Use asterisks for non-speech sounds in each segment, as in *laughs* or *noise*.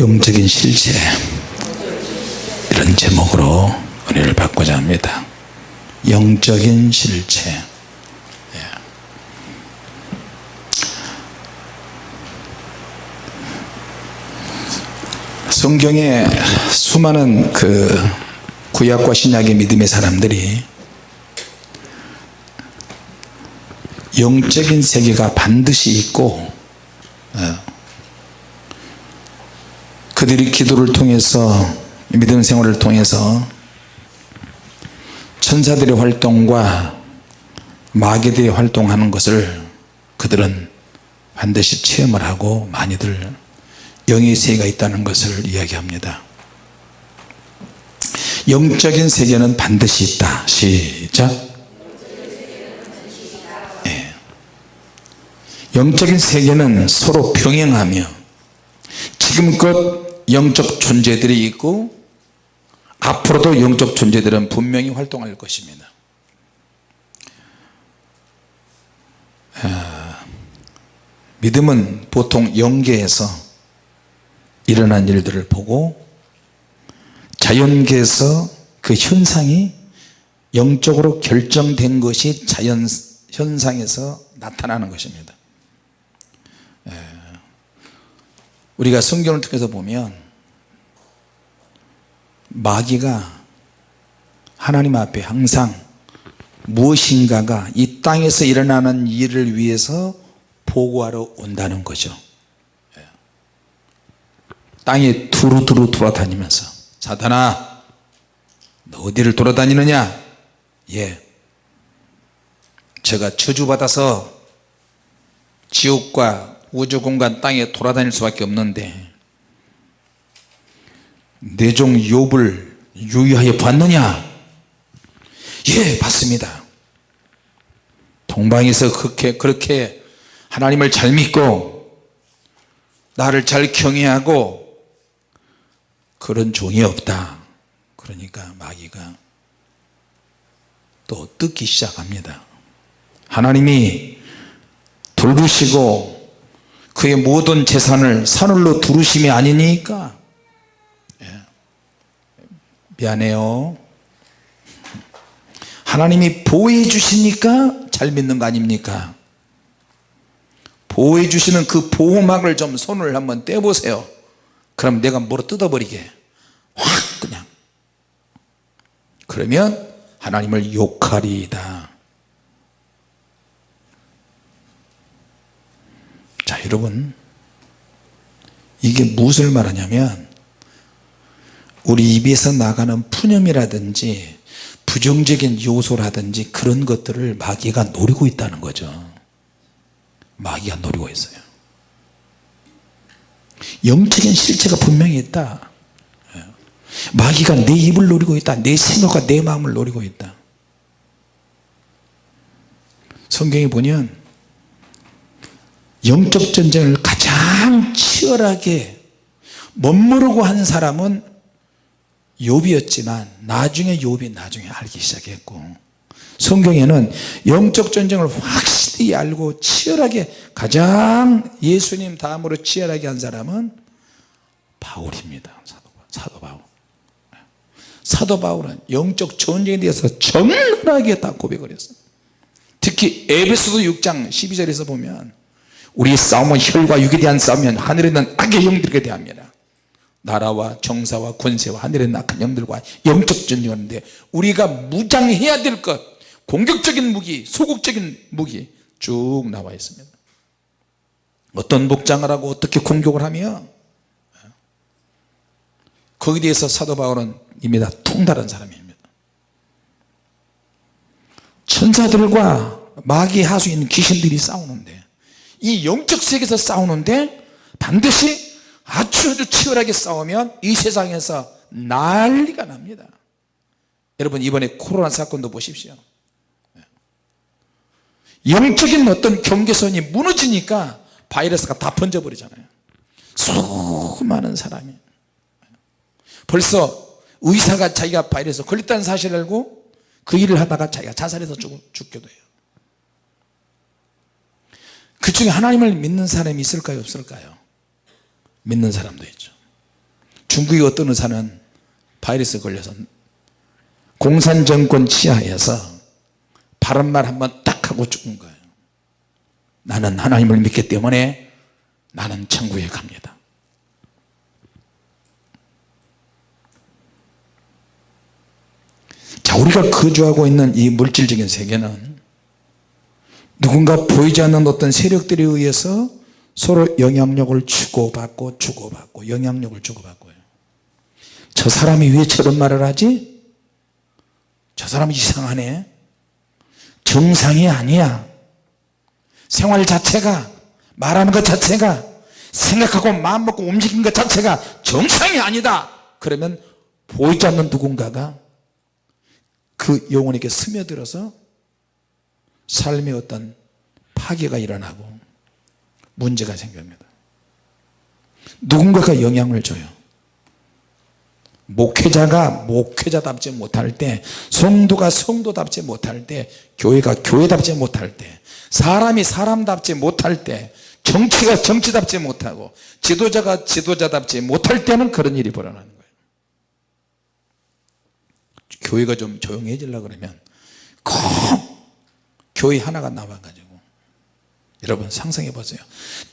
영적인 실체 이런 제목으로 은혜를 받고자 합니다 영적인 실체 예. 성경에 수많은 그 구약과 신약의 믿음의 사람들이 영적인 세계가 반드시 있고 예. 그들이 기도를 통해서 믿음 생활을 통해서 천사들의 활동과 마귀들이 활동하는 것을 그들은 반드시 체험을 하고 많이들 영의 세계가 있다는 것을 이야기합니다. 영적인 세계는 반드시 있다. 시작. 예. 영적인 세계는 서로 병행하며 지금껏 영적 존재들이 있고 앞으로도 영적 존재들은 분명히 활동할 것입니다. 아, 믿음은 보통 영계에서 일어난 일들을 보고 자연계에서 그 현상이 영적으로 결정된 것이 자연 현상에서 나타나는 것입니다 우리가 성경을 통해서 보면 마귀가 하나님 앞에 항상 무엇인가가 이 땅에서 일어나는 일을 위해서 보고하러 온다는 거죠. 예. 땅에 두루두루 돌아다니면서 사탄아 너 어디를 돌아다니느냐? 예. 제가 저주받아서 지옥과 우주 공간 땅에 돌아다닐 수밖에 없는데 내종 욥을 유의하여 봤느냐? 예 봤습니다. 동방에서 그렇게 그렇게 하나님을 잘 믿고 나를 잘 경외하고 그런 종이 없다. 그러니까 마귀가 또 뜯기 시작합니다. 하나님이 돌보시고 그의 모든 재산을 산울로 두르심이 아니니까. 예. 미안해요. 하나님이 보호해 주시니까 잘 믿는 거 아닙니까? 보호해 주시는 그 보호막을 좀 손을 한번 떼보세요. 그럼 내가 뭐로 뜯어버리게. 확 그냥. 그러면 하나님을 욕하리이다 자 여러분. 이게 무엇을 말하냐면 우리 입에서 나가는 푸념이라든지 부정적인 요소라든지 그런 것들을 마귀가 노리고 있다는 거죠. 마귀가 노리고 있어요. 영적인 실체가 분명히 있다. 예. 마귀가 내 입을 노리고 있다. 내 생각과 내 마음을 노리고 있다. 성경에 보면 영적 전쟁을 가장 치열하게 멋모르고 한 사람은 욥이었지만 나중에 욥이 나중에 알기 시작했고 성경에는 영적 전쟁을 확실히 알고 치열하게 가장 예수님 다음으로 치열하게 한 사람은 바울입니다. 사도 바울. 사도 바울은 영적 전쟁에 대해서 정확하게 다 고백을 했어요. 특히 에베소서 6장 12절에서 보면 우리 싸움은 혈과 육에 대한 싸움이 하늘에 있는 악의 영들에 대합니다. 나라와 정사와 권세와 하늘에 악한 영들과 영적 전쟁하는데 우리가 무장해야 될 것 공격적인 무기 소극적인 무기 쭉 나와 있습니다. 어떤 복장을 하고 어떻게 공격을 하며 거기에 대해서 사도 바울은 이미 다 통달한 사람입니다. 천사들과 마귀 하수인 귀신들이 싸우는데 이 영적 세계에서 싸우는데 반드시 아주 아주 치열하게 싸우면 이 세상에서 난리가 납니다. 여러분 이번에 코로나 사건도 보십시오. 영적인 어떤 경계선이 무너지니까 바이러스가 다 번져버리잖아요. 수많은 사람이. 벌써 의사가 자기가 바이러스 걸렸다는 사실을 알고 그 일을 하다가 자기가 자살해서 죽기도 해요 그 중에 하나님을 믿는 사람이 있을까요? 없을까요? 믿는 사람도 있죠. 중국의 어떤 의사는 바이러스 걸려서 공산정권 치하에서 바른 말 한 번 딱 하고 죽은 거예요. 나는 하나님을 믿기 때문에 나는 천국에 갑니다. 자 우리가 거주하고 있는 이 물질적인 세계는 누군가 보이지 않는 어떤 세력들에 의해서 서로 영향력을 주고받고 주고받고 영향력을 주고받고요. 저 사람이 왜 저런 말을 하지? 저 사람 이상하네. 정상이 아니야. 생활 자체가 말하는 것 자체가 생각하고 마음먹고 움직이는 것 자체가 정상이 아니다. 그러면 보이지 않는 누군가가 그 영혼에게 스며들어서 삶의 어떤 파괴가 일어나고 문제가 생깁니다. 누군가가 영향을 줘요. 목회자가 목회자답지 못할 때 성도가 성도답지 못할 때 교회가 교회답지 못할 때 사람이 사람답지 못할 때 정치가 정치답지 못하고 지도자가 지도자답지 못할 때는 그런 일이 벌어나는 거예요. 교회가 좀 조용해지려 그러면 꼭 교회 하나가 나와가지고. 여러분 상상해 보세요.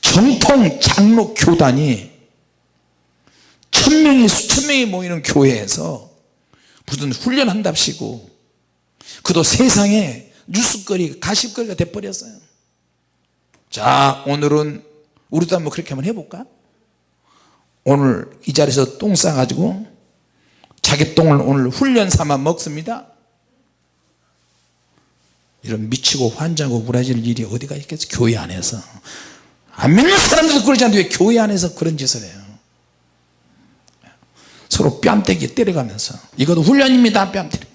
정통 장로 교단이 천명이 수천명이 모이는 교회에서 무슨 훈련한답시고 그도 세상에 뉴스거리 가십거리가 돼버렸어요. 자 오늘은 우리도 한번 그렇게 한번 해볼까? 오늘 이 자리에서 똥 싸가지고 자기 똥을 오늘 훈련 삼아 먹습니다 이런 미치고 환장하고 우라질 일이 어디가 있겠어? 교회 안에서. 안 믿는 사람들도 그러지 않는데 왜 교회 안에서 그런 짓을 해요? 서로 뺨때기 때려가면서. 이것도 훈련입니다. 뺨때리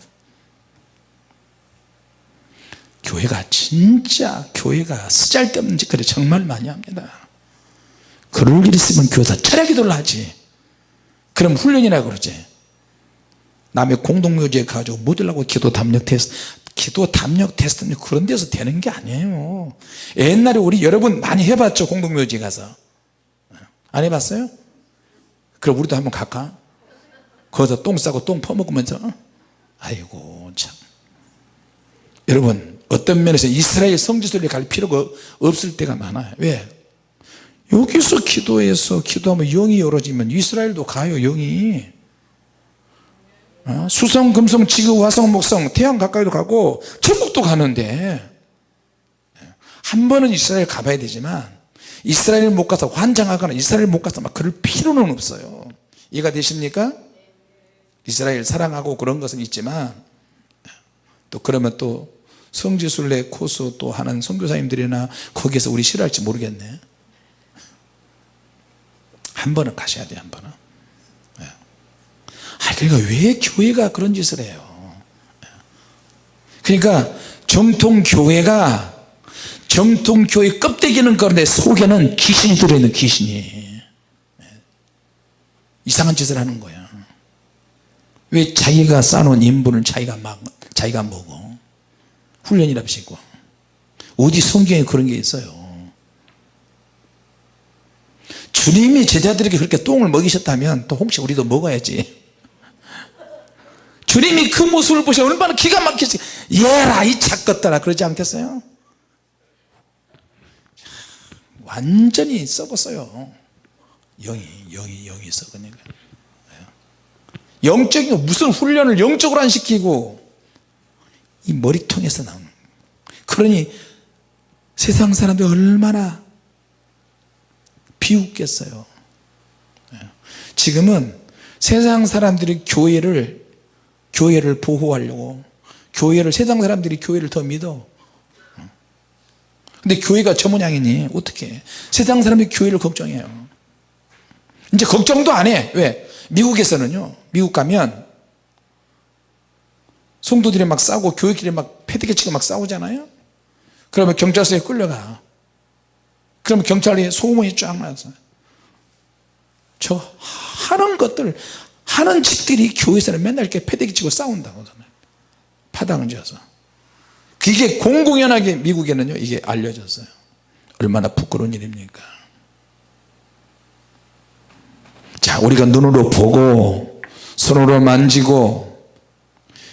교회가 진짜 교회가 쓰잘데없는 짓거리 정말 많이 합니다. 그럴 일 있으면 교회에서 철야기도를 하지. 그럼 훈련이라 그러지. 남의 공동묘지에 가지고 묻으려고 기도 담력 테스트 기도 담력 테스트는 그런 데서 되는 게 아니에요 옛날에 우리 여러분 많이 해봤죠 공동묘지 가서 안 해봤어요? 그럼 우리도 한번 갈까? 거기서 똥 싸고 똥 퍼먹으면서 아이고 참 여러분 어떤 면에서 이스라엘 성지순례 갈 필요가 없을 때가 많아요 왜? 여기서 기도해서 기도하면 영이 열어지면 이스라엘도 가요 영이 어? 수성 금성 지구 화성 목성 태양 가까이도 가고 천국도 가는데 한 번은 이스라엘 가봐야 되지만 이스라엘 못 가서 환장하거나 이스라엘 못 가서 막 그럴 필요는 없어요 이해가 되십니까? 이스라엘 사랑하고 그런 것은 있지만 또 그러면 또 성지순례 코스 또 하는 선교사님들이나 거기에서 우리 싫어할지 모르겠네 한 번은 가셔야 돼한 번은 예. 아 그러니까 왜 교회가 그런 짓을 해요? 예. 그러니까 정통교회가 정통교회 껍데기는 그런데 속에는 귀신이 들어있는 귀신이. 예. 이상한 짓을 하는 거야. 왜 자기가 쌓아놓은 인분을 자기가 막 자기가 먹어? 훈련이랍시고. 어디 성경에 그런 게 있어요? 주님이 제자들에게 그렇게 똥을 먹이셨다면 또 혹시 우리도 먹어야지 주님이 그 모습을 보셔 얼마나 기가 막히지. 예라 이 착것들아. 그러지 않겠어요? 완전히 썩었어요. 영이 영이 영이 썩으니까. 영적인 무슨 훈련을 영적으로 안 시키고 이 머리통에서 나오는 그러니 세상 사람들 얼마나 비웃겠어요. 예. 지금은 세상 사람들이 교회를 교회를 보호하려고. 교회를 세상 사람들이 교회를 더 믿어. 근데 교회가 저 모양이니? 어떻게 세상 사람들이 교회를 걱정해요. 이제 걱정도 안해. 왜? 미국에서는요. 미국 가면 성도들이 막 싸우고 교회끼리 막 패대기 치고 막 싸우잖아요. 그러면 경찰서에 끌려가. 그러면 경찰이 소문이 쫙 나서. 저 하는 것들 하는 짓들이 교회에서는 맨날 이렇게 패대기 치고 싸운다고 파당을 지어서. 그게 공공연하게 미국에는요 이게 알려졌어요. 얼마나 부끄러운 일입니까? 자 우리가 눈으로 보고 손으로 만지고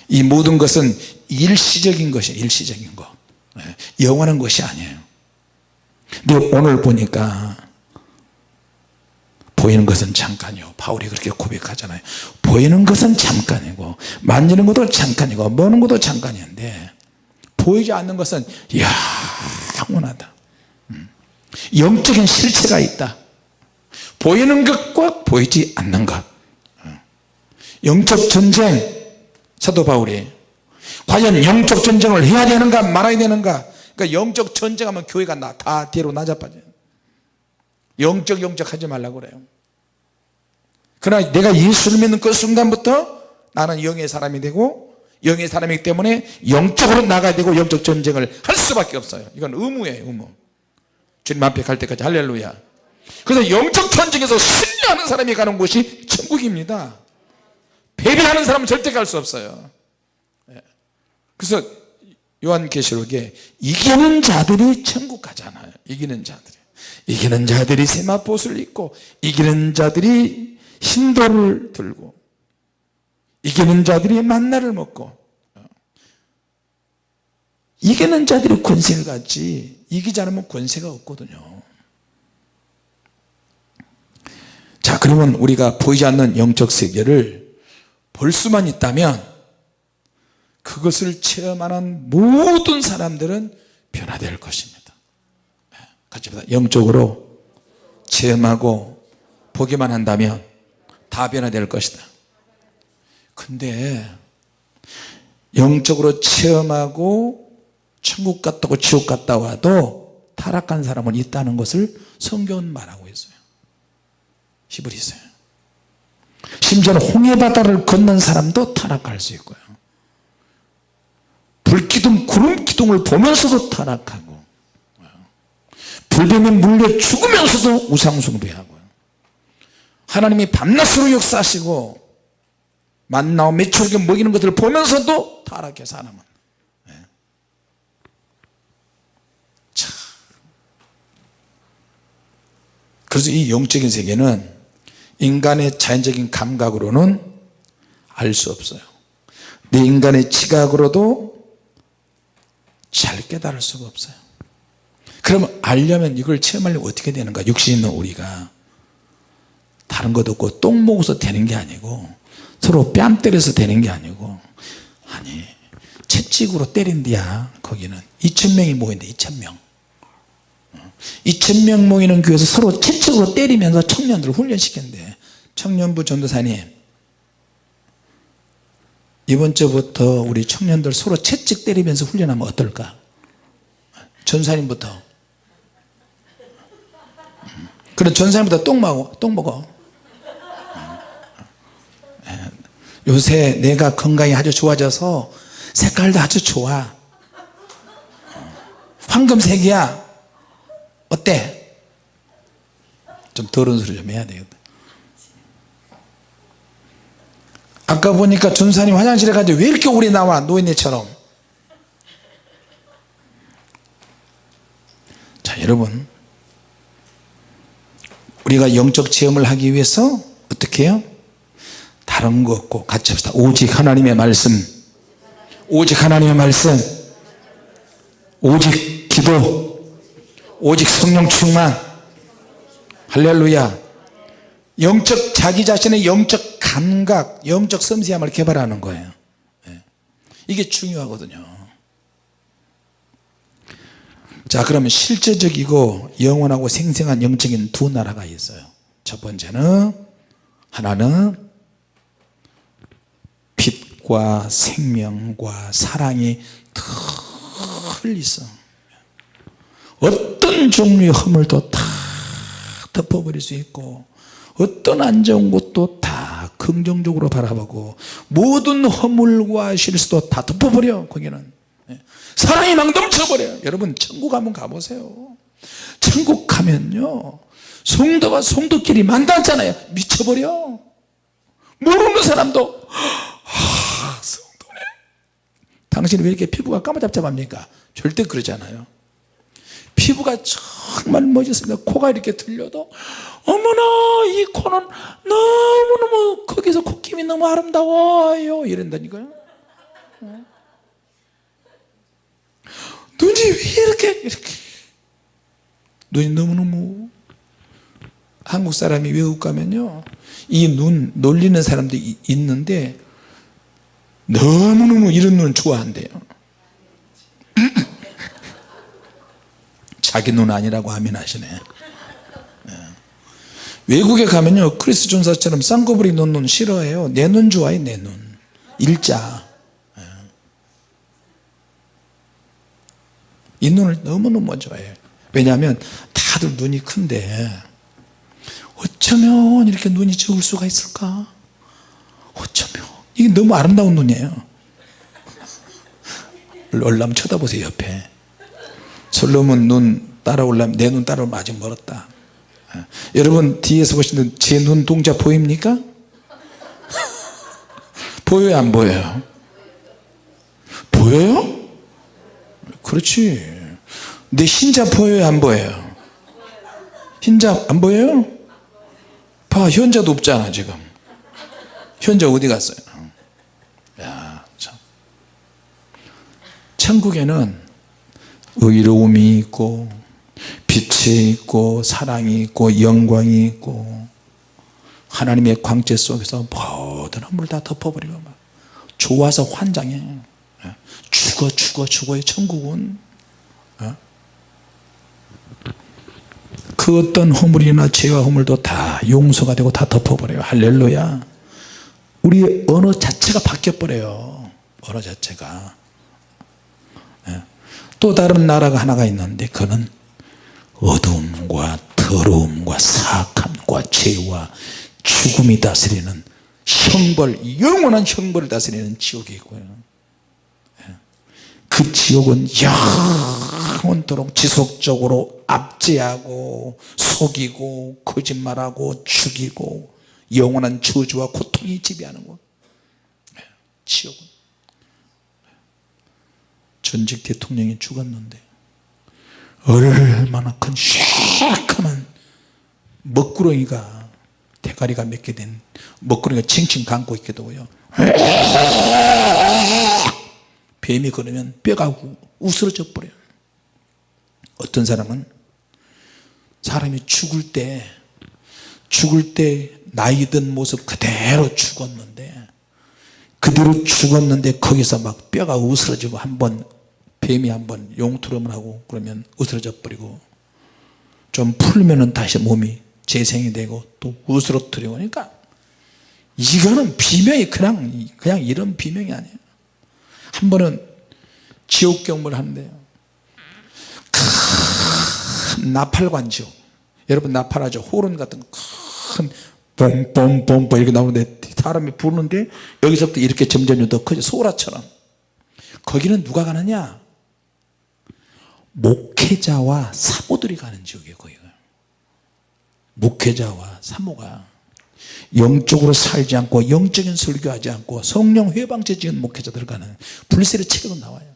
이 모든 것은 일시적인 것이에요 일시적인 거. 예, 영원한 것이 아니에요. 근데 오늘 보니까 보이는 것은 잠깐이요. 바울이 그렇게 고백하잖아요. 보이는 것은 잠깐이고 만지는 것도 잠깐이고 먹는 것도 잠깐인데 보이지 않는 것은 영원하다. 음. 영적인 실체가 있다. 보이는 것과 보이지 않는 것. 어. 영적 전쟁. 사도 바울이 과연 영적 전쟁을 해야 되는가 말아야 되는가? 그러니까 영적 전쟁하면 교회가 나, 다 뒤로 낮아빠져요 영적 영적 하지 말라고 그래요. 그러나 내가 예수를 믿는 그 순간부터 나는 영의 사람이 되고 영의 사람이기 때문에 영적으로 나가야 되고 영적 전쟁을 할 수밖에 없어요. 이건 의무예요 의무. 주님 앞에 갈 때까지 할렐루야. 그래서 영적 전쟁에서 승리하는 사람이 가는 곳이 천국입니다. 패배하는 사람은 절대 갈 수 없어요. 예. 그래서 요한계시록에 이기는 자들이 천국 가잖아요. 이기는 자들이 이기는 자들이 세마포을 입고 이기는 자들이 흰돌을 들고 이기는 자들이 만나를 먹고 이기는 자들이 권세를 갖지 이기지 않으면 권세가 없거든요. 자 그러면 우리가 보이지 않는 영적 세계를 볼 수만 있다면 그것을 체험하는 모든 사람들은 변화될 것입니다 같이 보다. 영적으로 체험하고 보기만 한다면 다 변화될 것이다. 근데 영적으로 체험하고 천국 갔다고 지옥 갔다 와도 타락한 사람은 있다는 것을 성경은 말하고 있어요. 히브리서요 심지어는 홍해바다를 건넌 사람도 타락할 수 있고요. 불기둥 구름기둥을 보면서도 타락하고 불뱀에 물려 죽으면서도 우상숭배하고요 하나님이 밤낮으로 역사하시고 만나와 매초록에 먹이는 것들을 보면서도 타락해 사람은 네. 참. 그래서 이 영적인 세계는 인간의 자연적인 감각으로는 알 수 없어요 내 인간의 지각으로도 잘 깨달을 수가 없어요 그러면 알려면 이걸 체험하려면 어떻게 되는가? 육신 있는 우리가 다른 것 없고 똥 먹어서 되는 게 아니고 서로 뺨 때려서 되는 게 아니고 아니 채찍으로 때린디야 거기는. 2천명이 모인다 2천명. 2천명 모이는 교회에서 서로 채찍으로 때리면서 청년들을 훈련시켰는데 청년부 전도사님 이번 주부터 우리 청년들 서로 채찍 때리면서 훈련하면 어떨까? 전사님부터 그럼 전사님부터 똥 먹어 똥 먹어. 요새 내가 건강이 아주 좋아져서 색깔도 아주 좋아. 황금색이야. 어때? 좀 더러운 소리 좀 해야 되겠다. 아까 보니까 전사님 화장실에 가지 왜 이렇게 오래 나와 노인네처럼? 자 여러분 우리가 영적 체험을 하기 위해서 어떻게 해요? 다른 거 없고 같이 합시다. 오직 하나님의 말씀. 오직 하나님의 말씀. 오직 기도. 오직 성령 충만. 할렐루야. 영적 자기 자신의 영적 감각 영적 섬세함을 개발하는 거예요. 예. 이게 중요하거든요 자 그러면 실제적이고 영원하고 생생한 영적인 두 나라가 있어요 첫 번째는 하나는 빛과 생명과 사랑이 늘 있어 어떤 종류의 허물도 다 덮어버릴 수 있고 어떤 안 좋은 것도 다 긍정적으로 바라보고 모든 허물과 실수도 다 덮어버려 거기는 예. 사랑이 막 넘쳐버려요. 여러분 천국 한번 가보세요. 천국 가면요 성도가 성도끼리 만났잖아요. 미쳐버려. 모르는 사람도 아, 성도네. 당신이 왜 이렇게 피부가 까무잡잡합니까? 절대 그러지 않아요. 피부가 정말 멋있습니다. 코가 이렇게 들려도 어머나 이 코는 너무너무 거기서 콧김이 너무 아름다워요. 이런다니까요. 어? 눈이 왜 이렇게 이렇게. 눈이 너무너무 한국 사람이 외국 가면요 이 눈 놀리는 사람도 이- 있는데 너무너무 이런 눈 좋아한대요. *clears throat* 자기 눈 아니라고 하면 하시네. 예. 외국에 가면요 크리스 존사처럼 쌍꺼풀이 놓은 눈 싫어해요. 내 눈 좋아해 내눈. 일자 예. 이 눈을 너무너무 좋아해요 왜냐하면 다들 눈이 큰데 어쩌면 이렇게 눈이 적을 수가 있을까 어쩌면 이게 너무 아름다운 눈이에요 올라면 쳐다보세요 옆에 솔로몬 눈 따라오려면 내 눈 따라오면 아직 멀었다 예. 여러분 뒤에서 보시는 제 눈 동자 보입니까? 보여요 안 보여요? 보여요? 그렇지 내 흰자 보여요 안 보여요? 흰자 안 보여요? 봐 현자도 없잖아 지금 현자 어디 갔어요? 야, 참. 천국에는 의로움이 있고 빛이 있고 사랑이 있고 영광이 있고 하나님의 광채 속에서 모든 물다 덮어버리고 막 좋아서 환장해 예. 죽어 죽어 죽어의 천국은 어? 그 어떤 허물이나 죄와 허물도 다 용서가 되고 다 덮어버려요 할렐루야 우리의 언어 자체가 바뀌어버려요 언어 자체가 예. 또 다른 나라가 하나가 있는데 그는 어두움과 더러움과 사악함과 죄와 죽음이 다스리는 형벌 영원한 형벌을 다스리는 지옥이 있고요 예. 그 지옥은 영원토록 지속적으로 압제하고 속이고 거짓말하고 죽이고 영원한 저주와 고통이 지배하는 곳 예. 지옥은 전직 대통령이 죽었는데 얼마나 큰 샤크한 먹구렁이가 대가리가 몇개된 먹구렁이가 칭칭 감고 있게 되고요 뱀이 걸으면 뼈가 우- 우스러져 버려요. 어떤 사람은 사람이 죽을 때 죽을 때 나이 든 모습 그대로 죽었는데 그대로 죽었는데 거기서 막 뼈가 으스러지고 한번 뱀이 한번 용투름을 하고 그러면 으스러져 버리고 좀 풀면은 다시 몸이 재생이 되고 또 으스러뜨리고. 그러니까 이거는 비명이 그냥 그냥 이런 비명이 아니에요 한 번은 지옥 경험을 하는데요. 큰 나팔관 지옥. 여러분 나팔하죠? 호른 같은 큰 뽕뽕뽕뽕 이렇게 나오는데 사람이 부르는데 여기서부터 이렇게 점점 더 커져. 소라처럼. 거기는 누가 가느냐? 목회자와 사모들이 가는 지역이에요 거기가 목회자와 사모가 영적으로 살지 않고 영적인 설교하지 않고 성령 회방제 지은 목회자들 가는 불세례 책에도 나와요.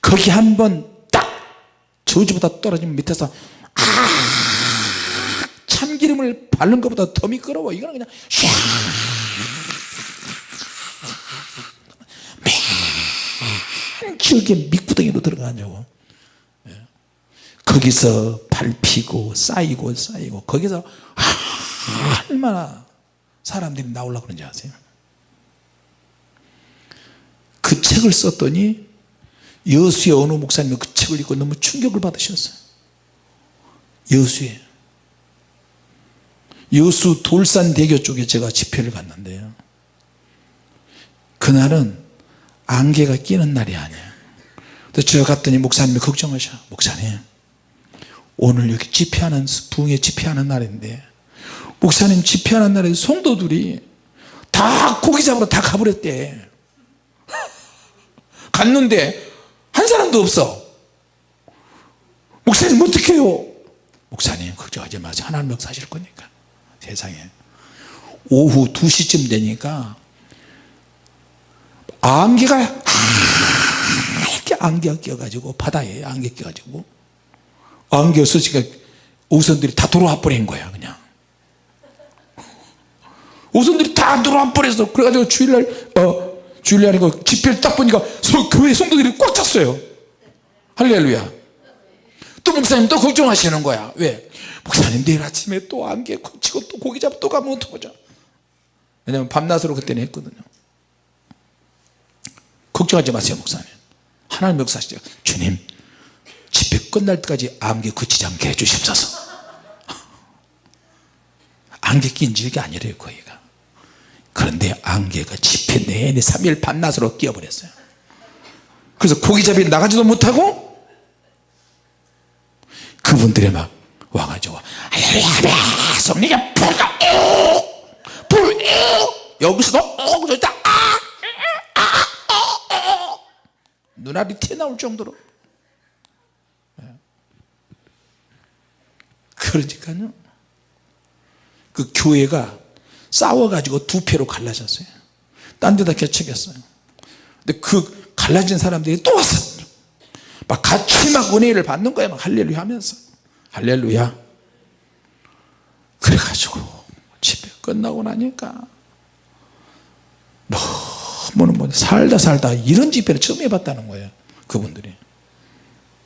거기 한번 딱 저주보다 떨어지면 밑에서 아 참기름을 바른 것보다 더 미끄러워. 이거는 그냥 샥. 맨 지옥에 밑구덩이로 들어가냐고. 예. 거기서 밟히고 쌓이고 쌓이고 거기서 얼마나 사람들이 나오려고 그런지 아세요? 그 책을 썼더니 여수의 어느 목사님이 그 책을 읽고 너무 충격을 받으셨어요. 여수에. 여수 돌산대교 쪽에 제가 집회를 갔는데요. 그날은 안개가 끼는 날이 아니에요. 그래서 제가 갔더니 목사님이 걱정하셔. 목사님 오늘 여기 집회하는 부흥회 집회하는 날인데 목사님 집회하는 날에 성도들이 다 고기 잡으러 다 가버렸대. 갔는데 한 사람도 없어. 목사님 어떻게 해요? 목사님 걱정하지 마세요 하나님 역사하실 거니까. 세상에. 오후 2시쯤 되니까 안개가 이렇게 안개가 껴가지고 바다에 안개 껴가지고 안개 없어지니까 오선들이 다 들어와 버린 거야 그냥 오선들이 다 들어와 버렸어 그래가지고 주일날 어 주일날에 그 집회를 딱 보니까 소, 교회 성도들이 꽉 찼어요. 할렐루야. 또 목사님 또 걱정하시는 거야. 왜? 목사님 내일 아침에 또 안개 치고 또 고기 잡고 또 가면 어떡하죠? 왜냐면 밤낮으로 그때는 했거든요. 걱정하지 마세요 목사님. 하나님 역사시죠. 주님 집회 끝날 때까지 안개 그치지 않게 해주십소서. *laughs* 안개 낀 적이 아니래요 거기가 그런데 안개가 집회 내내 3일 밤낮으로 끼어버렸어요 그래서 고기잡이 나가지도 못하고 그분들이 막 와가지고 할렐루야 성령의 불가 불 여기서도 오 저기다 아, 아, 아, 아. 눈알이 튀어나올 정도로 네. 그러니까요 그 교회가 싸워가지고 두 패로 갈라졌어요. 딴 데다 개척했어요. 근데 그 갈라진 사람들이 또 왔어 막 같이 막 은혜를 받는 거야 막 할렐루야 하면서. 할렐루야. 그래가지고 집회 끝나고 나니까 너무는 뭐 살다 살다 이런 집회를 처음 해봤다는 거예요. 그분들이.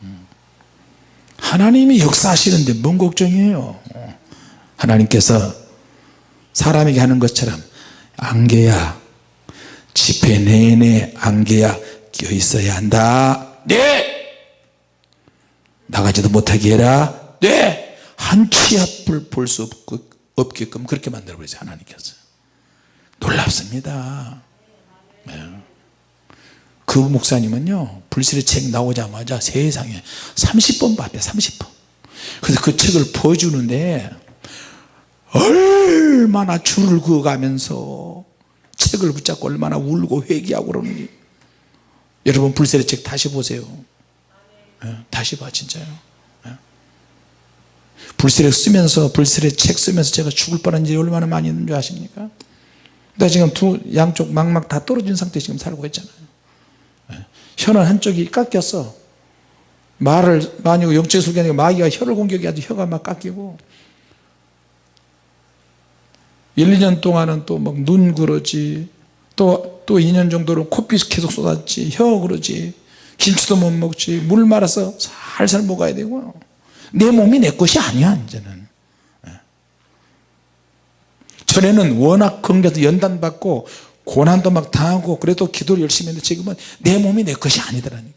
음. 하나님이 역사하시는데 뭔 걱정이에요? 하나님께서 사람에게 하는 것처럼 안개야 집회 내내 안개야 껴 있어야 한다. 네! 나가지도 못하게 해라. 네한 치 앞을 볼 수 없게끔 그렇게 만들어 버리세요 하나님께서. 놀랍습니다. 네. 그 목사님은요 불실의 책 나오자마자 세상에 30번 봤대 30번. 그래서 그 책을 보여주는데 얼마나 줄을 그어가면서 책을 붙잡고 얼마나 울고 회개하고 그러는지. 여러분 불세례 책 다시 보세요. 네, 다시 봐 진짜요. 네. 불세례 쓰면서 불세례 책 쓰면서 제가 죽을 뻔한 일이 얼마나 많이 있는 줄 아십니까? 나 지금 두 양쪽 막막 다 떨어진 상태 지금 살고 있잖아요. 네. 혀는 한쪽이 깎였어. 말을 많이 영적 술견이 마귀가 혀를 공격해가지 혀가 막 깎이고 1, 2년 동안은 또 막 눈 그러지 또, 또 2년 정도로 코피 계속 쏟았지 혀 그러지 김치도 못 먹지 물 말아서 살살 먹어야 되고. 내 몸이 내 것이 아니야 이제는. 예. 전에는 워낙 건강해서 연단받고 고난도 막 당하고 그래도 기도를 열심히 했는데 지금은 내 몸이 내 것이 아니더라니까.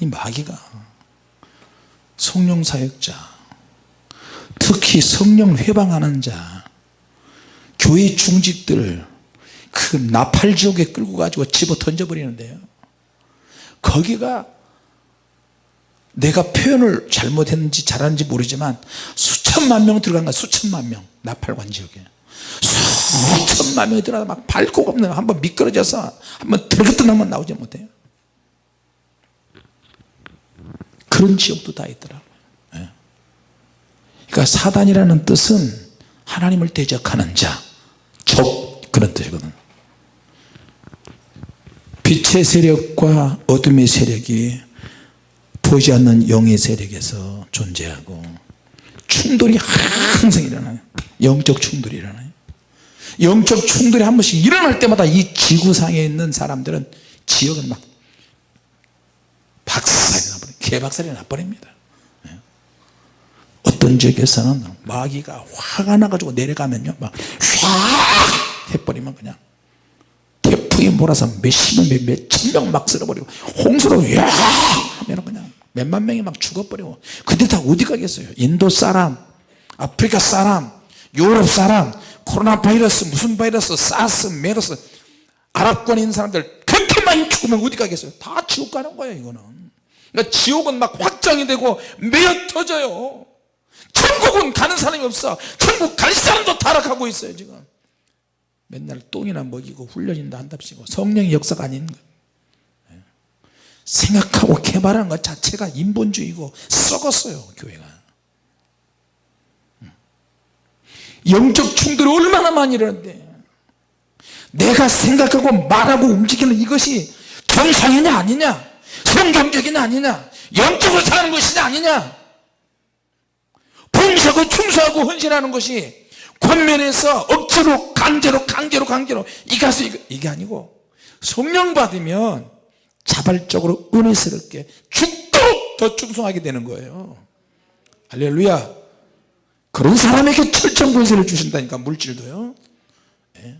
이 마귀가 성령 사역자 특히 성령 회방하는 자 교회 중직들 그 나팔지옥에 끌고 가지고 집어 던져버리는데요. 거기가 내가 표현을 잘못했는지 잘하는지 모르지만 수천만 명 들어간 거야 수천만 명 나팔관 지역에. 수천만 명이 들어가 막 밟고 없는 한번 미끄러져서 한번 들어갔던 나오지 못해요. 그런 지역도 다 있더라고요 예. 그러니까 사단이라는 뜻은 하나님을 대적하는 자 적 그런 뜻이거든. 빛의 세력과 어둠의 세력이 보지 않는 영의 세력에서 존재하고 충돌이 항상 일어나요. 영적 충돌이 일어나요. 영적 충돌이 한 번씩 일어날 때마다 이 지구상에 있는 사람들은 지역은 막 박살이 나버려 개박살이 나버립니다. 예. 어떤 지역에서는 마귀가 화가 나가지고 내려가면요. 막휙 해버리면 그냥 태풍이 몰아서 몇십명 몇천 명 막 쓸어버리고 홍수로 야 하면 그냥 몇만 명이 막 죽어버리고. 근데 다 어디 가겠어요? 인도 사람 아프리카 사람 유럽 사람 코로나 바이러스 무슨 바이러스 사스 메르스 아랍권에 있는 사람들 그렇게 많이 죽으면 어디 가겠어요? 다 지옥 가는 거예요 이거는. 그러니까 지옥은 막 확장이 되고 매어 터져요 천국은 가는 사람이 없어. 천국 갈 사람도 타락하고 있어요 지금. 맨날 똥이나 먹이고 훈련인다 한답시고 성령의 역사가 아닌 거예요 예. 생각하고 개발한 것 자체가 인본주의고 썩었어요 교회가. 음. 영적 충돌이 얼마나 많이 일어는데. 내가 생각하고 말하고 움직이는 이것이 정상이냐 아니냐? 성경적인 아니냐? 영적으로 사는 것이 아니냐 봉사하고 충성하고 헌신하는 것이 권면에서 억지로 강제로 강제로 강제로 이 가수 이거 이게 아니고 성령 받으면 자발적으로 은혜스럽게 죽도록 더 충성하게 되는 거예요. 할렐루야. 그런 사람에게 철저한 권세를 주신다니까 물질도요. 예.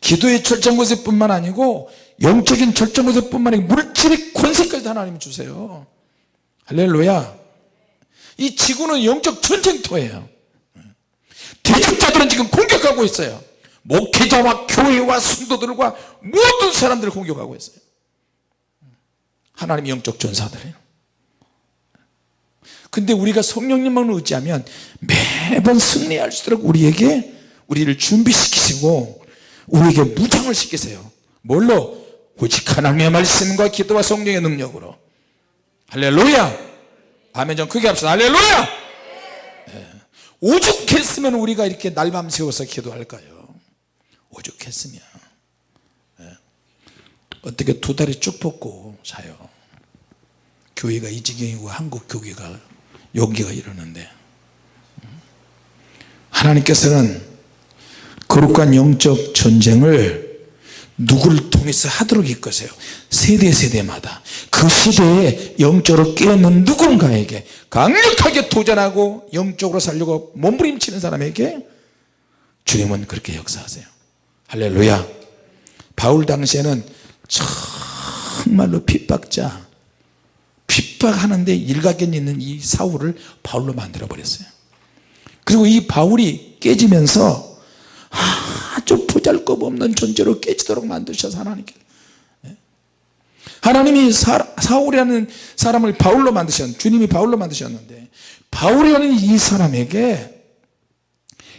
기도의 철저한 권세뿐만 아니고 영적인 철저한 권세뿐만 아니고 물질의 권세까지 하나님이 주세요. 할렐루야 이 지구는 영적 전쟁터예요. 대적자들은 지금 공격하고 있어요. 목회자와 교회와 성도들과 모든 사람들을 공격하고 있어요. 하나님 영적 전사들이에요. 근데 우리가 성령님만 의지하면 매번 승리할 수 있도록 우리에게 우리를 준비시키시고 우리에게 무장을 시키세요. 뭘로? 오직 하나님의 말씀과 기도와 성령의 능력으로. 할렐루야 아멘 좀 크게 합시다. 할렐루야! 네. 오죽했으면 우리가 이렇게 날밤 새워서 기도할까요? 오죽했으면. 네. 어떻게 두 다리 쭉 뻗고 자요. 교회가 이 지경이고 한국 교회가 여기가 이러는데. 하나님께서는 거룩한 영적 전쟁을 누구를 통해서 하도록 이끄세요? 세대 세대마다. 그 시대에 영적으로 깨어있는 누군가에게 강력하게 도전하고 영적으로 살려고 몸부림치는 사람에게 주님은 그렇게 역사하세요. 할렐루야. 바울 당시에는 정말로 핍박자 핍박하는데 일각견 있는 이 사울을 바울로 만들어 버렸어요. 그리고 이 바울이 깨지면서 아주 보잘것없는 존재로 깨지도록 만드셔서 하나님께 예. 하나님이 사, 사울이라는 사람을 바울로 만드셨 주님이 바울로 만드셨는데 바울이라는 이 사람에게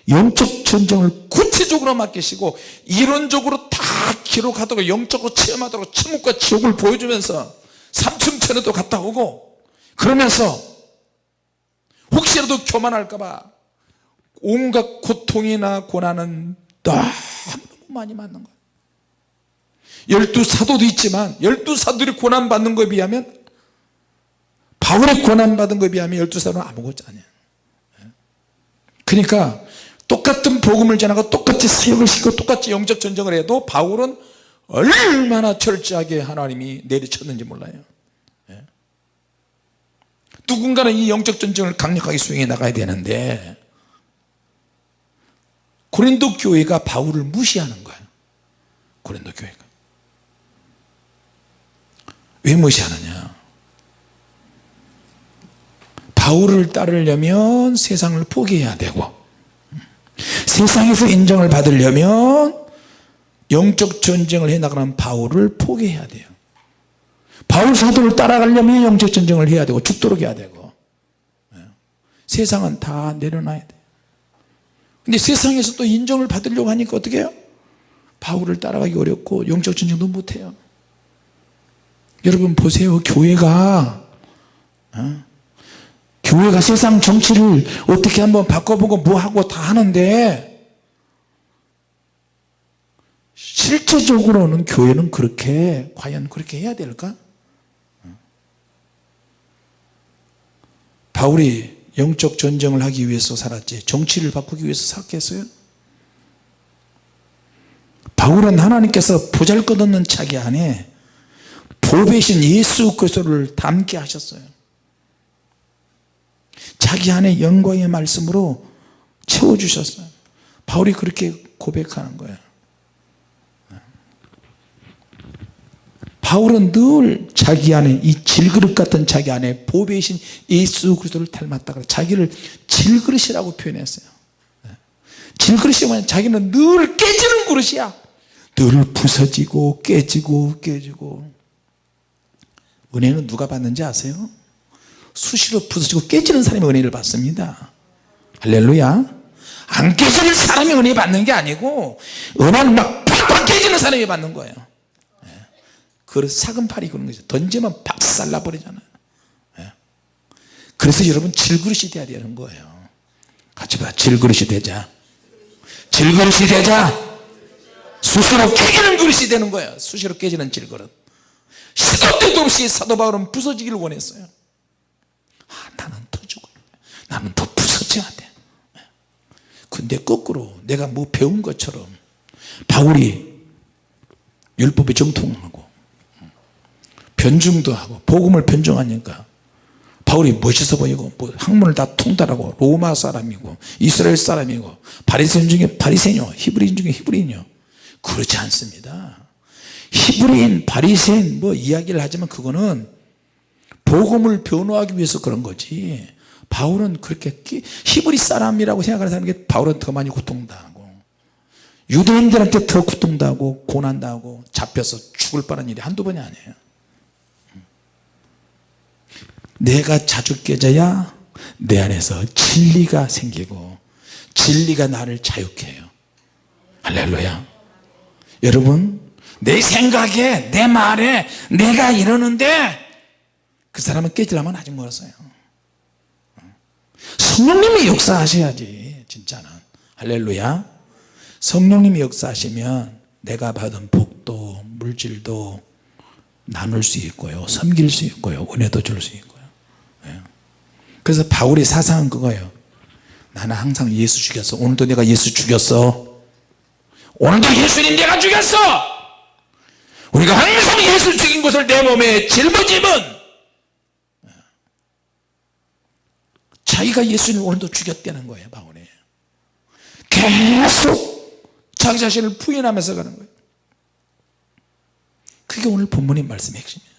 영적 전쟁을 구체적으로 맡기시고 이론적으로 다 기록하도록 영적으로 체험하도록 천국과 지옥을 보여주면서 삼층천에도 갔다 오고 그러면서 혹시라도 교만할까봐 온갖 고통이나 고난은 너무 많이 맞는 거예요. 열두 사도도 있지만 열두 사도들이 고난받는 것에 비하면 바울의 고난받은 것에 비하면 열두 사도는 아무것도 아니에요. 그러니까 똑같은 복음을 전하고 똑같이 사역을 시키고 똑같이 영적 전쟁을 해도 바울은 얼마나 철저하게 하나님이 내리쳤는지 몰라요. 예. 누군가는 이 영적 전쟁을 강력하게 수행해 나가야 되는데 고린도 교회가 바울을 무시하는 거예요. 고린도 교회가. 왜 무시하느냐? 바울을 따르려면 세상을 포기해야 되고 세상에서 인정을 받으려면 영적 전쟁을 해나가는 바울을 포기해야 돼요. 바울 사도를 따라가려면 영적 전쟁을 해야 되고 죽도록 해야 되고 예. 세상은 다 내려놔야 돼요 근데 세상에서 또 인정을 받으려고 하니까 어떻게 해요? 바울을 따라가기 어렵고 영적 전쟁도 못해요 여러분 보세요 교회가 어? 교회가 세상 정치를 어떻게 한번 바꿔보고 뭐하고 다 하는데 실제적으로는 교회는 그렇게 과연 그렇게 해야 될까? 어? 바울이 영적 전쟁을 하기 위해서 살았지. 정치를 바꾸기 위해서 살겠어요? 바울은 하나님께서 보잘것없는 자기 안에 보배신 예수 그리스도를 담게 하셨어요. 자기 안에 영광의 말씀으로 채워주셨어요. 바울이 그렇게 고백하는 거예요 바울은 늘 자기 안에 이 질그릇 같은 자기 안에 보배이신 예수 그리스도를 닮았다 자기를 질그릇이라고 표현했어요. 질그릇이 뭐냐 자기는 늘 깨지는 그릇이야. 늘 부서지고 깨지고 깨지고. 은혜는 누가 받는지 아세요? 수시로 부서지고 깨지는 사람이 은혜를 받습니다. 할렐루야. 안 깨지는 사람이 은혜 받는 게 아니고 은혜는 막 팍팍 깨지는 사람이 받는 거예요 그걸 사금팔이 그런 거죠. 던지면 박살 나 버리잖아요. 예. 그래서 여러분 질그릇이 돼야 되는 거예요. 같이 봐. 질그릇이 되자. 질그릇이 되자. 수시로 깨지는 그릇이 되는 거예요. 수시로 깨지는 질그릇. 시도 때도 없이 사도 바울은 부서지기를 원했어요. 아 나는 더 죽어야 돼. 나는 더 부서져야 돼. 근데 거꾸로 내가 뭐 배운 것처럼 바울이 율법에 정통하고 변증도 하고 복음을 변증하니까 바울이 멋있어 보이고 뭐 학문을 다 통달하고 로마 사람이고 이스라엘 사람이고 바리새인 중에 바리새인이요. 히브리인 중에 히브리인이요. 그렇지 않습니다. 히브리인 바리새인 뭐 이야기를 하지만 그거는 복음을 변호하기 위해서 그런 거지. 바울은 그렇게 히브리 사람이라고 생각하는 사람에게 바울은 더 많이 고통당하고 유대인들한테 더 고통당하고 고난당하고 잡혀서 죽을 뻔한 일이 한두 번이 아니에요 내가 자주 깨져야 내 안에서 진리가 생기고 진리가 나를 자유케 해요. 할렐루야. 여러분 내 생각에 내 말에 내가 이러는데 그 사람은 깨지려면 아직 멀었어요. 성령님이 역사하셔야지 진짜는. 할렐루야. 성령님이 역사하시면 내가 받은 복도 물질도 나눌 수 있고요 섬길 수 있고요 은혜도 줄 수 있고요 예. 그래서 바울의 사상은 그거예요. 나는 항상 예수 죽였어. 오늘도 내가 예수 죽였어. 오늘도 예수님 내가 죽였어. 우리가 항상 예수 죽인 것을 내 몸에 짊어지면 자기가 예수님 오늘도 죽였다는 거예요 바울이. 계속 자기 자신을 부인하면서 가는 거예요. 그게 오늘 본문의 말씀의 핵심이에요.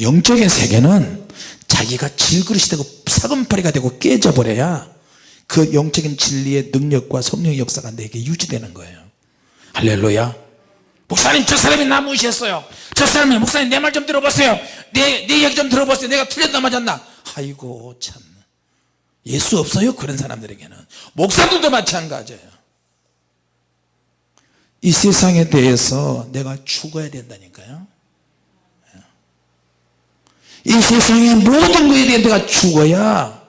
영적인 세계는 자기가 질그릇이 되고 사금팔이가 되고 깨져버려야 그 영적인 진리의 능력과 성령의 역사가 내게 유지되는 거예요. 할렐루야. 목사님 저 사람이 나 무시했어요. 저 사람이 목사님 내 말 좀 들어보세요. 내, 내 얘기 좀 들어보세요. 내가 틀렸나 맞았나. 아이고 참. 예수 없어요 그런 사람들에게는. 목사들도 마찬가지예요. 이 세상에 대해서 내가 죽어야 된다니까요 이 세상의 모든 것에 대해 내가 죽어야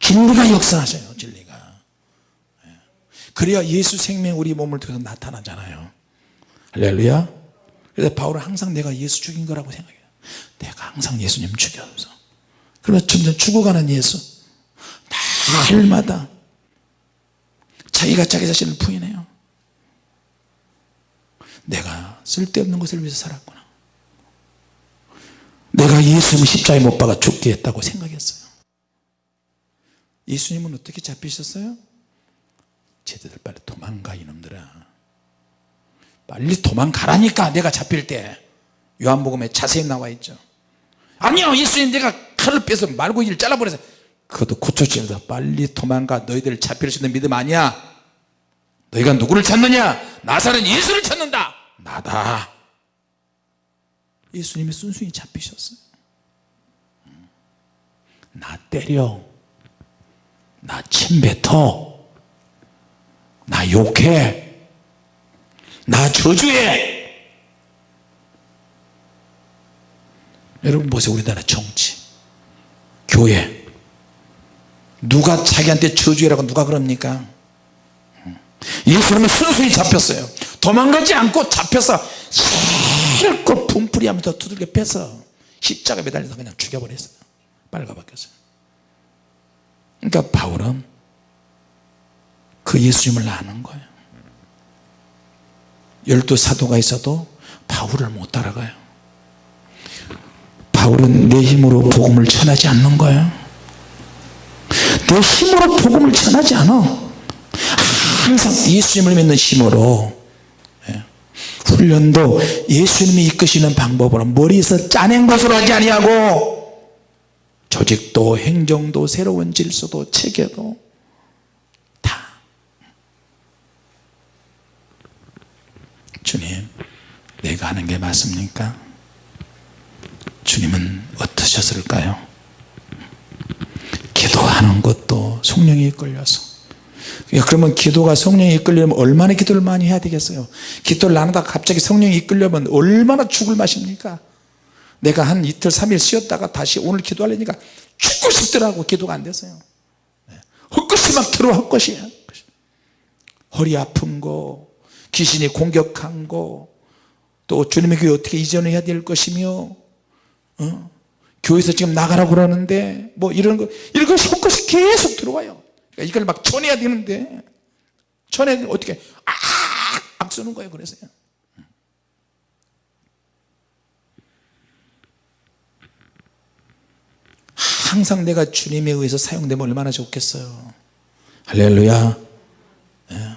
진리가 역사하셔요 진리가. 그래야 예수 생명 우리 몸을 통해서 나타나잖아요. 할렐루야. 그래서 바울은 항상 내가 예수 죽인 거라고 생각해요. 내가 항상 예수님 죽여서. 그러면 점점 죽어가는 예수. 날마다 자기가 자기 자신을 부인해요. 내가 쓸데없는 것을 위해서 살았구나 내가 예수님 십자에 못 박아 죽게 했다고 생각했어요. 예수님은 어떻게 잡히셨어요? 쟤들 빨리 도망가 이놈들아. 빨리 도망가라니까 내가 잡힐 때. 요한복음에 자세히 나와 있죠. 아니요 예수님 내가 칼을 빼서 말고기를 잘라버려서. 그것도 고쳐지면서. 빨리 도망가. 너희들 잡힐 수 있는 믿음 아니야? 너희가 누구를 찾느냐? 나사는 예수를 찾는다. 나다 예수님이 순순히 잡히셨어요. 나 때려. 나 침뱉어. 나 욕해. 나 저주해. 여러분 보세요 우리나라 정치. 교회. 누가 자기한테 저주해라고 누가 그럽니까? 예수님은 순순히 잡혔어요. 도망가지 않고 잡혀서 실컷 분풀이 하면서 두들겨 패서 십자가 매달려서 그냥 죽여버렸어요. 빨가벗겼어요. 그러니까 바울은 그 예수님을 아는 거예요. 열두 사도가 있어도 바울을 못 따라가요. 바울은 내 힘으로 복음을 전하지 않는 거예요. 내 힘으로 복음을 전하지 않아. 항상 예수님을 믿는 힘으로 예. 훈련도 예수님이 이끄시는 방법으로 머리에서 짜낸 것으로 하지 아니하고 조직도 행정도 새로운 질서도 체계도 다 주님 내가 하는 게 맞습니까? 주님은 어떠셨을까요? 기도하는 것도 성령이 이끌려서 그러면 기도가 성령이 이끌려면 얼마나 기도를 많이 해야 되겠어요? 기도를 안 하다가 갑자기 성령이 이끌려면 얼마나 죽을 맛입니까? 내가 한 이틀 3일 쉬었다가 다시 오늘 기도하려니까 죽고 싶더라고 기도가 안 됐어요. 헛것이 막 들어와 헛것이. 허리 아픈 거 귀신이 공격한 거또 주님의 교회 어떻게 이전해야 될 것이며 어? 교회에서 지금 나가라고 그러는데 뭐 이런 거 이런 거 속것이 계속 들어와요 그러니까 이걸 막 전해야 되는데 전에 어떻게? 악악 쓰는 거예요 그래서요 항상 내가 주님에 의해서 사용되면 얼마나 좋겠어요. 할렐루야. 예.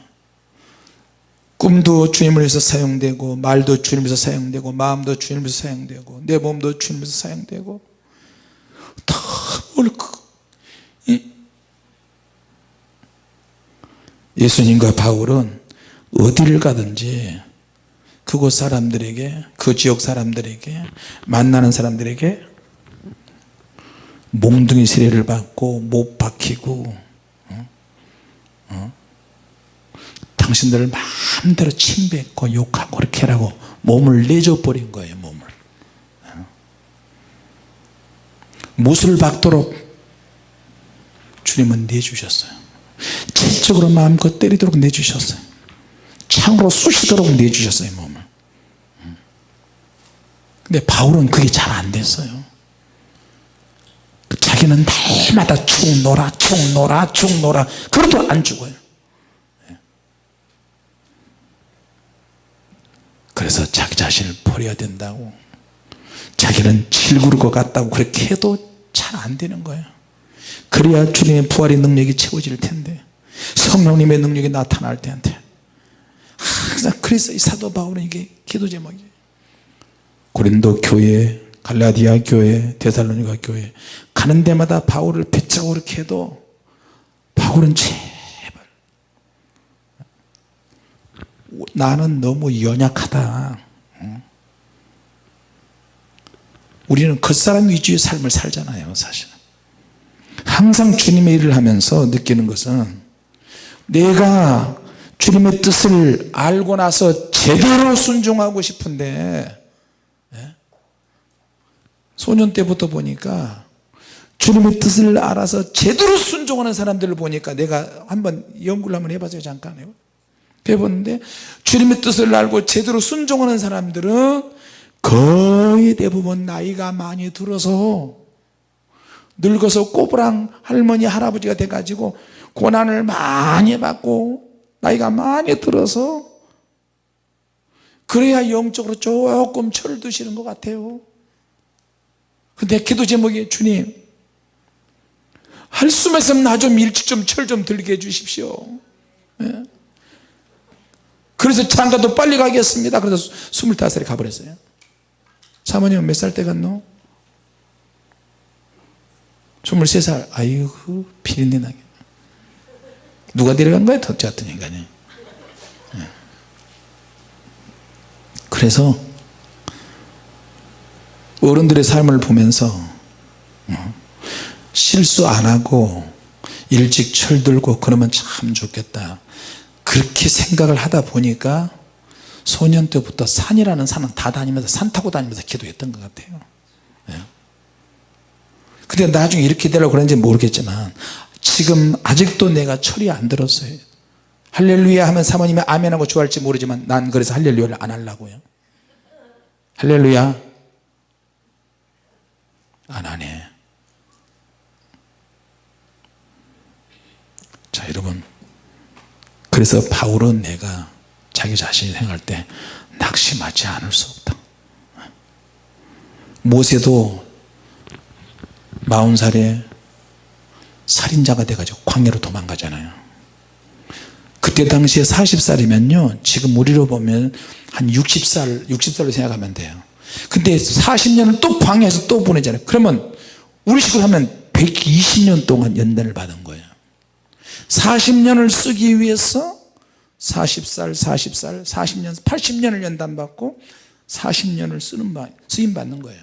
꿈도 주님을 위해서 사용되고 말도 주님에서 사용되고 마음도 주님에서 사용되고 내 몸도 주님에서 사용되고 다뭘 그, 예수님과 바울은 어디를 가든지 그곳 사람들에게 그 지역 사람들에게 만나는 사람들에게 몽둥이 세례를 받고 못 박히고 어? 어? 당신들을 마음대로 침뱉고 욕하고 그렇게 하라고 몸을 내줘 버린 거예요 몸을 어? 못을 박도록 주님은 내주셨어요 질적으로 마음껏 때리도록 내주셨어요. 창으로 쑤시도록 내주셨어요 몸을. 근데 바울은 그게 잘 안 됐어요. 자기는 날마다 축 놀아 축 놀아 축 놀아. 그래도 안 죽어요. 그래서 자기 자신을 버려야 된다고. 자기는 질그릇 것 같다고 그렇게 해도 잘 안 되는 거예요 그래야 주님의 부활의 능력이 채워질 텐데 성령님의 능력이 나타날 텐데 항상 그래서 이 사도 바울은 이게 기도 제목이에요. 고린도 교회 갈라디아 교회 데살로니가 교회. 가는 데마다 바울을 배짜고 그렇게 해도 바울은 제발 나는 너무 연약하다. 우리는 겉사람 위주의 삶을 살잖아요 사실은 항상 주님의 일을 하면서 느끼는 것은 내가 주님의 뜻을 알고 나서 제대로 순종하고 싶은데 소년 때부터 보니까 주님의 뜻을 알아서 제대로 순종하는 사람들을 보니까 내가 한번 연구를 한번 해봤어요 잠깐. 해봤는데 주님의 뜻을 알고 제대로 순종하는 사람들은 거의 대부분 나이가 많이 들어서 늙어서 꼬부랑 할머니 할아버지가 돼가지고 고난을 많이 받고 나이가 많이 들어서 그래야 영적으로 조금 철드시는 것 같아요 근데 기도 제목이 주님 할 수만 있으면 나 좀 일찍 좀 철좀 들게 해주십시오 예? 그래서 장가도 빨리 가겠습니다 그래서 25살에 가버렸어요 사모님은 몇살 때 갔노? 23살 아이고 비린내 나게 누가 데려간 거야 같은 인간이 예. 그래서 어른들의 삶을 보면서 어, 실수 안 하고 일찍 철들고 그러면 참 좋겠다 그렇게 생각을 하다 보니까 소년 때부터 산이라는 산은 다 다니면서 산 타고 다니면서 기도했던 것 같아요 예. 근데 나중에 이렇게 되려고 그런지 모르겠지만 지금 아직도 내가 철이 안 들었어요. 할렐루야 하면 사모님이 아멘하고 좋아할지 모르지만 난 그래서 할렐루야를 안 하려고요. 할렐루야. 안 하네. 자 여러분. 그래서 바울은 내가 자기 자신이 생각할 때 낙심하지 않을 수 없다. 모세도 마흔 살에 살인자가 돼가지고 광야로 도망가잖아요. 그때 당시에 40살이면요 지금 우리로 보면 한 60살 60살로 생각하면 돼요. 근데 40년을 또 광야에서 또 보내잖아요. 그러면 우리 식으로 하면 120년 동안 연단을 받은 거예요. 40년을 쓰기 위해서 40살 40살 40년 80년을 연단받고 40년을 쓰는 쓰임 받는 거예요.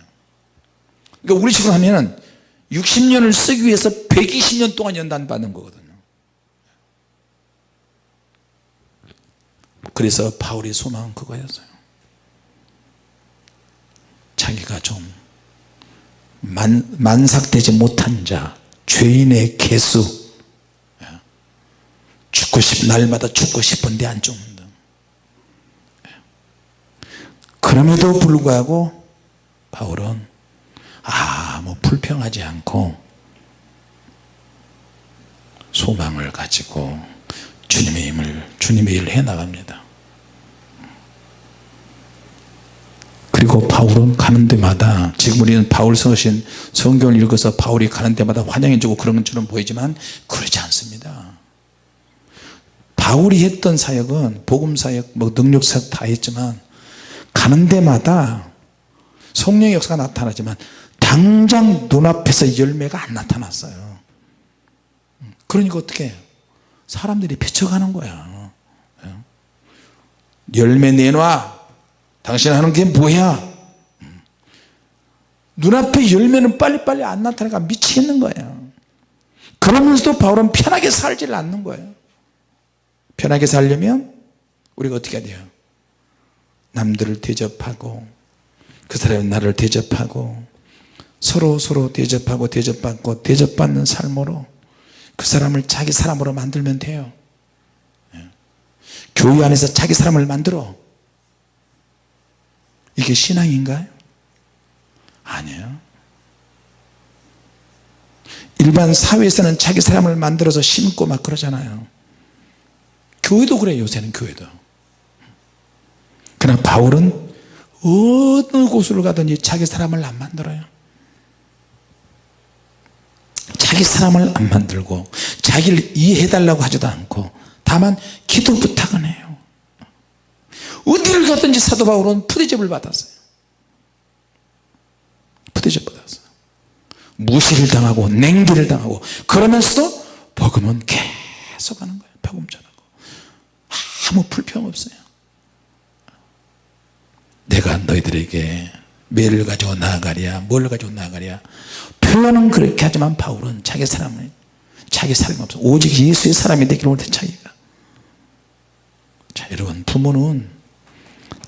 그러니까 우리 식으로 하면 60년을 쓰기 위해서 120년 동안 연단 받는 거거든요. 그래서 바울의 소망은 그거였어요. 자기가 좀 만, 만삭되지 못한 자 죄인의 개수. 죽고 싶 날마다 죽고 싶은데 안 죽는다 그럼에도 불구하고 바울은 아무 불평하지 않고 소망을 가지고 주님의 힘을 주님의 일을 해나갑니다. 그리고 바울은 가는 데마다 지금 우리는 바울 서신 성경을 읽어서 바울이 가는 데마다 환영해 주고 그런 것처럼 보이지만 그러지 않습니다. 바울이 했던 사역은 복음사역 뭐 능력사역 다 했지만 가는 데마다 성령의 역사가 나타나지만 당장 눈앞에서 열매가 안 나타났어요. 그러니까 어떻게? 사람들이 비춰가는 거야. 열매 내놔. 당신 하는 게 뭐야? 눈앞에 열매는 빨리빨리 안 나타나니까 미치겠는 거예요. 그러면서도 바울은 편하게 살지를 않는 거예요. 편하게 살려면 우리가 어떻게 해야 돼요? 남들을 대접하고 그 사람이 나를 대접하고 서로 서로 대접하고 대접받고 대접받는 삶으로 그 사람을 자기 사람으로 만들면 돼요. 예. 교회 안에서 자기 사람을 만들어. 이게 신앙인가요? 아니에요. 일반 사회에서는 자기 사람을 만들어서 심고 막 그러잖아요. 교회도 그래요 요새는 교회도. 그러나 바울은 어느 곳을 가든지 자기 사람을 안 만들어요 자기 사람을 안 만들고 자기를 이해해 달라고 하지도 않고 다만 기도 부탁은 해요. 어디를 가든지 사도 바울은 푸대접을 받았어요. 푸대접 받았어요. 무시를 당하고 냉기를 당하고 그러면서도 복음은 계속 하는 거예요. 복음 전하고. 아무 불평 없어요. 내가 너희들에게 매를 가지고 나아가랴 뭘 가지고 나아가랴 표현은 그렇게 하지만 바울은 자기 사람을 자기 사람이 없어. 오직 예수의 사람이 되기를 원해 자기가. 자 여러분 부모는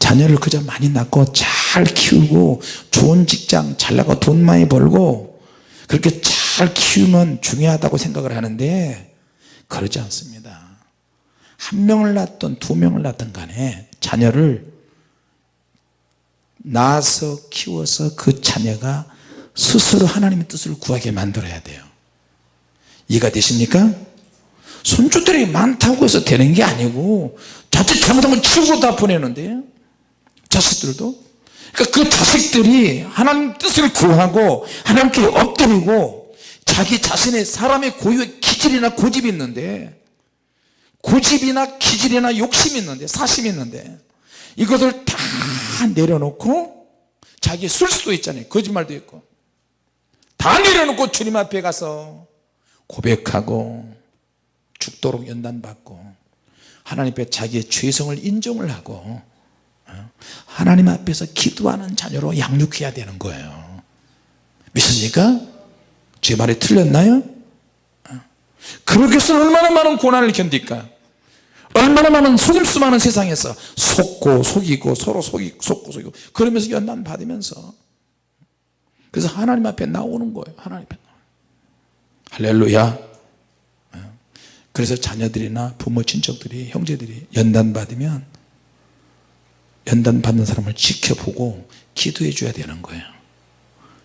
자녀를 그저 많이 낳고 잘 키우고 좋은 직장 잘 나고 돈 많이 벌고 그렇게 잘 키우면 중요하다고 생각을 하는데 그러지 않습니다. 한 명을 낳든 두 명을 낳든 간에 자녀를 낳아서 키워서 그 자녀가 스스로 하나님의 뜻을 구하게 만들어야 돼요. 이해가 되십니까? 손주들이 많다고 해서 되는 게 아니고 자칫 잘못하면 치우고 다 보내는데 자식들도? 그러니까 그 자식들이 하나님 뜻을 구하고 하나님께 엎드리고 자기 자신의 사람의 고유의 기질이나 고집이 있는데 고집이나 기질이나 욕심이 있는데 사심이 있는데 이것을 다 내려놓고 자기 쓸 수도 있잖아요. 거짓말도 있고 다 내려놓고 주님 앞에 가서 고백하고 죽도록 연단받고 하나님 앞에 자기의 죄성을 인정을 하고 어, 하나님 앞에서 기도하는 자녀로 양육해야 되는 거예요 믿습니까? 제 말이 틀렸나요? 어. 그렇게 해서 얼마나 많은 고난을 견딜까 얼마나 많은 속임수 많은 세상에서 속고 속이고 서로 속이, 속고 속이고 그러면서 연단 받으면서 그래서 하나님 앞에 나오는 거예요 하나님 앞에 할렐루야 어. 그래서 자녀들이나 부모 친척들이 형제들이 연단 받으면 연단 받는 사람을 지켜보고 기도해 줘야 되는 거예요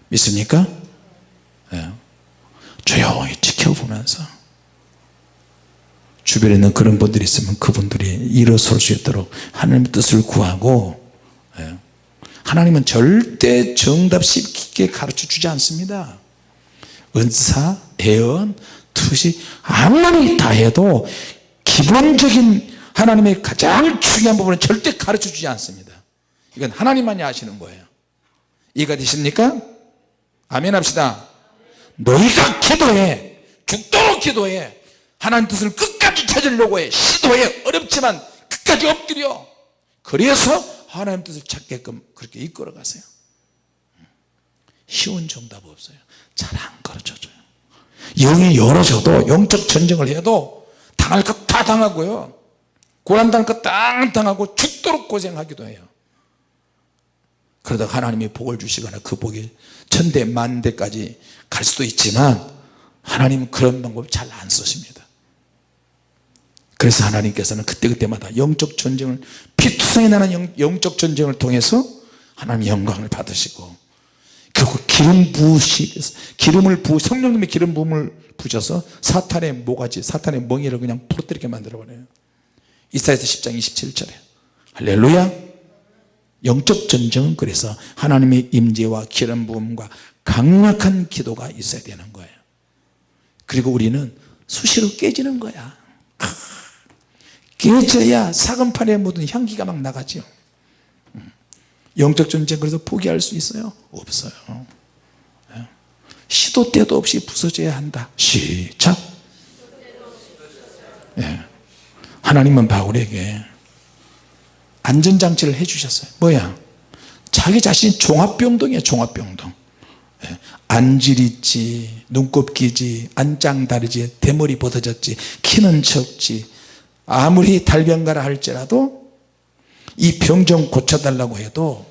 믿습니까? 네. 조용히 지켜보면서 주변에 있는 그런 분들이 있으면 그분들이 일어설 수 있도록 하나님의 뜻을 구하고 예. 하나님은 절대 정답 쉽게 가르쳐 주지 않습니다. 은사, 애언, 투시 아무리 다 해도 기본적인 하나님의 가장 중요한 부분은 절대 가르쳐 주지 않습니다. 이건 하나님만이 아시는 거예요. 이해가 되십니까? 아멘 합시다. 너희가 기도해 죽도록 기도해 하나님 뜻을 끝까지 찾으려고 해. 시도해. 어렵지만 끝까지 엎드려. 그래서 하나님 뜻을 찾게끔 그렇게 이끌어 가세요. 쉬운 정답 없어요. 잘 안 가르쳐줘요. 영이 열어져도 영적 전쟁을 해도 당할 것 다 당하고요. 고난당할 것다 당하고 죽도록 고생하기도 해요. 그러다가 하나님이 복을 주시거나 그 복이 천대 만대까지 갈 수도 있지만 하나님은 그런 방법 잘 안 쓰십니다 그래서 하나님께서는 그때그때마다 영적 전쟁을 피투성이 나는 영, 적 전쟁을 통해서 하나님 영광을 받으시고 그리고 기름 부으시 기름을 부 성령님의 기름 부음을 부셔서 사탄의 모가지 사탄의 멍이를 그냥 부러뜨리게 만들어 버려요. 이사야서 10장 27절에. 할렐루야! 영적 전쟁은 그래서 하나님의 임재와 기름 부음과 강력한 기도가 있어야 되는 거예요. 그리고 우리는 수시로 깨지는 거야 깨져야 사금판에 묻은 향기가 막 나가죠 영적 전쟁 그래서 포기할 수 있어요? 없어요 예. 시도 때도 없이 부서져야 한다 시작 예. 하나님은 바울에게 안전장치를 해주셨어요 뭐야 자기 자신이 종합병동이에요 종합병동 예. 안질있지 눈곱기지 안짱다르지 대머리 벗어졌지 키는 적지 아무리 달변가라 할지라도 이 병 좀 고쳐달라고 해도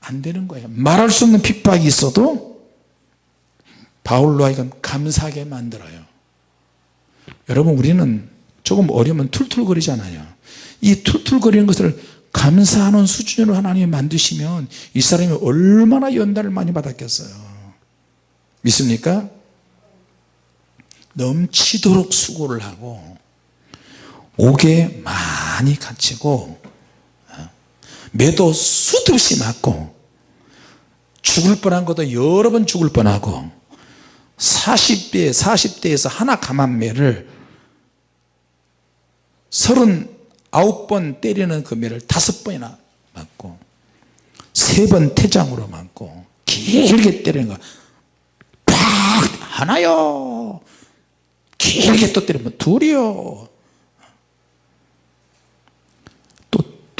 안 되는 거예요. 말할 수 없는 핍박이 있어도 바울로 하여금 감사하게 만들어요. 여러분 우리는 조금 어려우면 툴툴거리잖아요. 이 툴툴거리는 것을 감사하는 수준으로 하나님이 만드시면 이 사람이 얼마나 연단을 많이 받았겠어요. 믿습니까? 넘치도록 수고를 하고 옥에 많이 갇히고 매도 수도 없이 맞고 죽을 뻔한 것도 여러 번 죽을 뻔하고 40대 40대에서 하나 감한 매를 39번 때리는 그 매를 다섯 번이나 맞고 세 번 태장으로 맞고 길게 때리는 거팍! 하나요? 길게 또 때리면 둘이요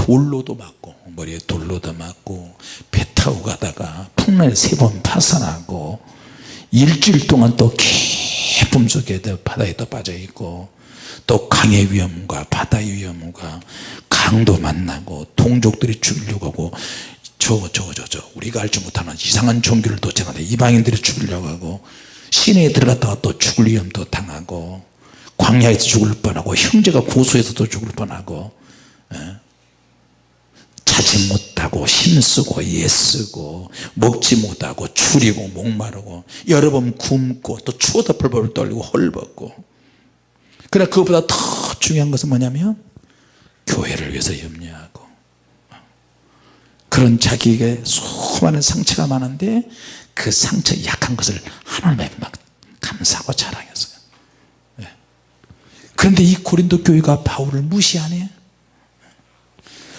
돌로도 맞고 머리에 돌로도 맞고 배 타고 가다가 풍랑에 세번 파산하고 일주일 동안 또 깊음 속에 바다에 또 빠져 있고 또 강의 위험과 바다의 위험과 강도 만나고 동족들이 죽이려고 하고 저저저저 우리가 알지 못하는 이상한 종교를 도착하는데 이방인들이 죽이려고 하고 시내에 들어갔다가 또 죽을 위험도 당하고 광야에서 죽을 뻔하고 형제가 고소해서도 죽을 뻔하고 예? 자지 못하고 힘쓰고 예쓰고 먹지 못하고 추리고 목마르고 여러 번 굶고 또 추워서 벌벌 떨리고 헐벗고. 그러나 그것보다 더 중요한 것은 뭐냐면 교회를 위해서 염려하고. 그런 자기에게 수많은 상처가 많은데 그 상처 약한 것을 하나님에게 막 감사하고 자랑했어요. 예. 그런데 이 고린도 교회가 바울을 무시하네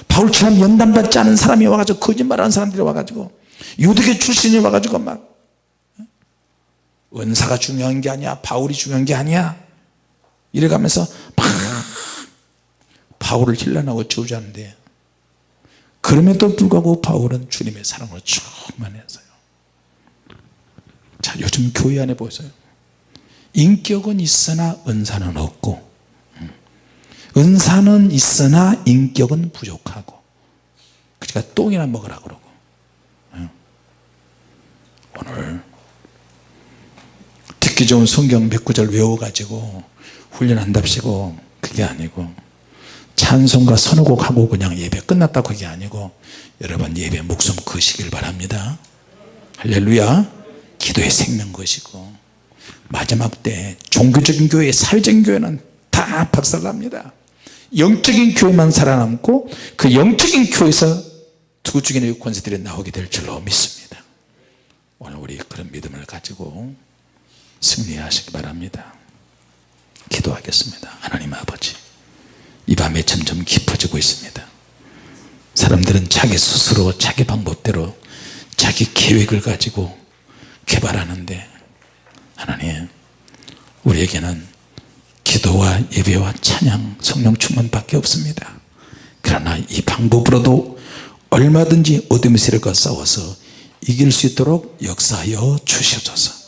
바울처럼 연단받지 않은 사람이 와가지고 거짓말하는 사람들이 와가지고 유대교 출신이 와가지고 막 은사가 중요한 게 아니야 바울이 중요한 게 아니야. 이래가면서 막 바울을 힐난하고 저주하는데 그럼에도 불구하고 바울은 주님의 사랑으로 충만했어요. 자 요즘 교회 안에 보세요. 인격은 있으나 은사는 없고 은사는 있으나 인격은 부족하고. 그러니까 똥이나 먹으라 그러고. 오늘 듣기 좋은 성경 몇 구절 외워가지고 훈련한답시고 그게 아니고 찬송과 선호곡 하고 그냥 예배 끝났다 그게 아니고 여러분 예배 목숨 거시길 바랍니다. 할렐루야. 기도의 생명 것이고 마지막 때 종교적인 교회 사회적인 교회는 다 박살납니다 영적인 교회만 살아남고 그 영적인 교회에서 두 중의 권세들이 나오게 될 줄로 믿습니다. 오늘 우리 그런 믿음을 가지고 승리하시기 바랍니다. 기도하겠습니다. 하나님 아버지 이 밤에 점점 깊어지고 있습니다. 사람들은 자기 스스로 자기 방법대로 자기 계획을 가지고 개발하는데 하나님 우리에게는 기도와 예배와 찬양 성령 충만밖에 없습니다. 그러나 이 방법으로도 얼마든지 어둠의 세력과 싸워서 이길 수 있도록 역사하여 주시옵소서